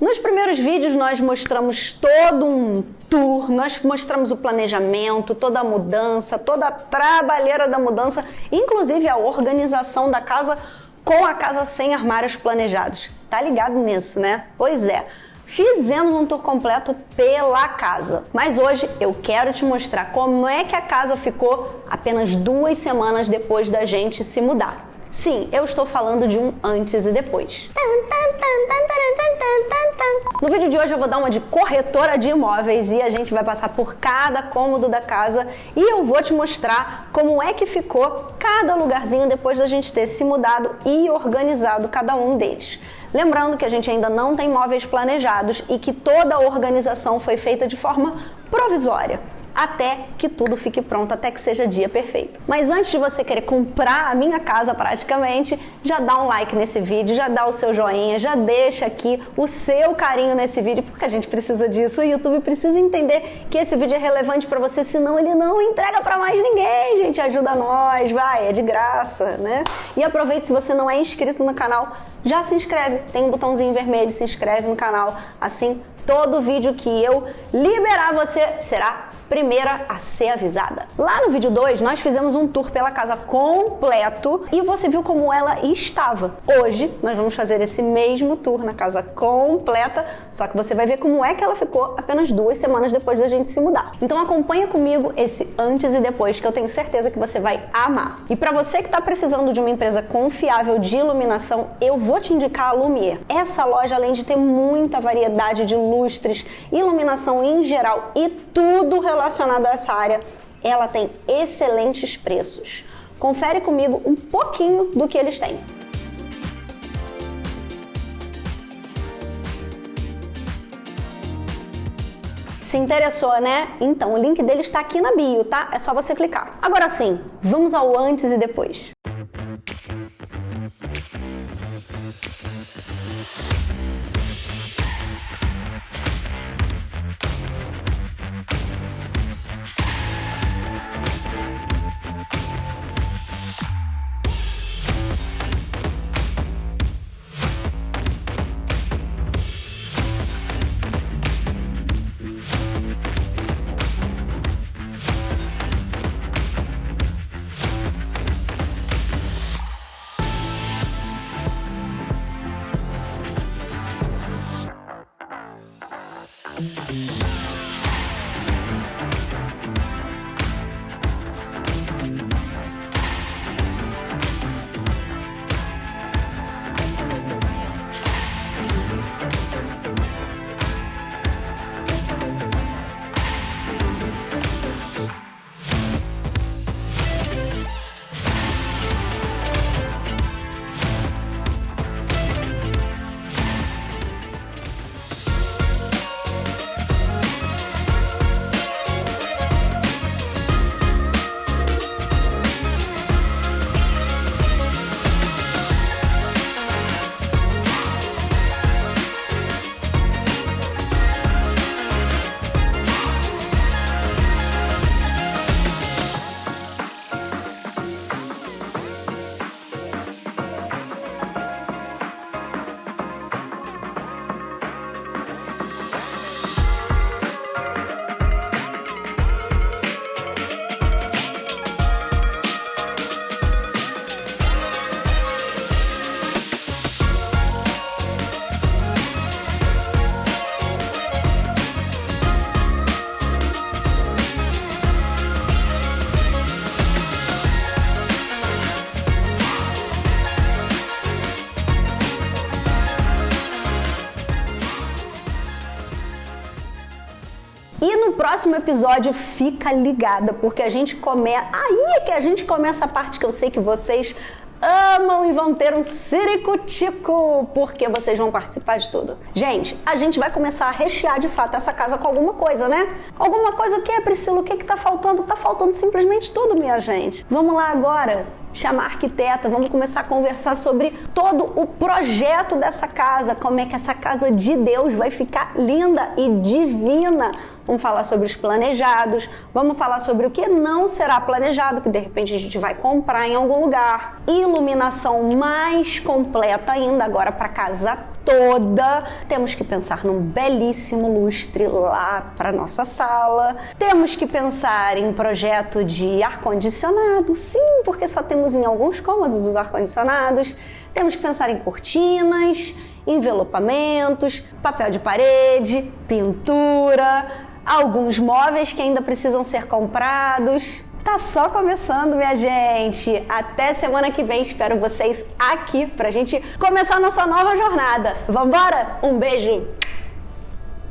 Nos primeiros vídeos nós mostramos todo um tour, nós mostramos o planejamento, toda a mudança, toda a trabalheira da mudança, inclusive a organização da casa com a casa sem armários planejados. Tá ligado nisso, né? Pois é. Fizemos um tour completo pela casa, mas hoje eu quero te mostrar como é que a casa ficou apenas duas semanas depois da gente se mudar. Sim, eu estou falando de um antes e depois. No vídeo de hoje eu vou dar uma de corretora de imóveis e a gente vai passar por cada cômodo da casa e eu vou te mostrar como é que ficou cada lugarzinho depois da gente ter se mudado e organizado cada um deles. Lembrando que a gente ainda não tem móveis planejados e que toda a organização foi feita de forma provisória até que tudo fique pronto, até que seja dia perfeito. Mas antes de você querer comprar a minha casa praticamente, já dá um like nesse vídeo, já dá o seu joinha, já deixa aqui o seu carinho nesse vídeo, porque a gente precisa disso. O YouTube precisa entender que esse vídeo é relevante para você, senão ele não entrega para mais ninguém, gente. Ajuda nós, vai, é de graça, né? E aproveite se você não é inscrito no canal, já se inscreve. Tem um botãozinho vermelho, se inscreve no canal. Assim, todo vídeo que eu liberar você será primeira a ser avisada. Lá no vídeo 2, nós fizemos um tour pela casa completo e você viu como ela estava. Hoje, nós vamos fazer esse mesmo tour na casa completa, só que você vai ver como é que ela ficou apenas duas semanas depois da gente se mudar. Então acompanha comigo esse antes e depois que eu tenho certeza que você vai amar. E para você que está precisando de uma empresa confiável de iluminação, eu vou te indicar a Lumier. Essa loja, além de ter muita variedade de lustres, iluminação em geral e tudo relacionado relacionada a essa área, ela tem excelentes preços. Confere comigo um pouquinho do que eles têm. Se interessou, né? Então, o link dele está aqui na bio, tá? É só você clicar. Agora sim, vamos ao antes e depois. Próximo episódio fica ligada, porque a gente começa. Aí é que a gente começa a parte que eu sei que vocês amam e vão ter um ciricutico, porque vocês vão participar de tudo. Gente, a gente vai começar a rechear de fato essa casa com alguma coisa, né? Alguma coisa o que, Priscila? O que que tá faltando? Tá faltando simplesmente tudo, minha gente. Vamos lá agora chamar arquiteta, vamos começar a conversar sobre todo o projeto dessa casa, como é que essa casa de Deus vai ficar linda e divina. Vamos falar sobre os planejados, vamos falar sobre o que não será planejado, que de repente a gente vai comprar em algum lugar, iluminação mais completa ainda agora para casa toda. Temos que pensar num belíssimo lustre lá para nossa sala. Temos que pensar em projeto de ar-condicionado, sim, porque só temos em alguns cômodos os ar-condicionados. Temos que pensar em cortinas, envelopamentos, papel de parede, pintura, alguns móveis que ainda precisam ser comprados. Tá só começando, minha gente. Até semana que vem, espero vocês aqui pra gente começar nossa nova jornada. Vambora? Um beijo!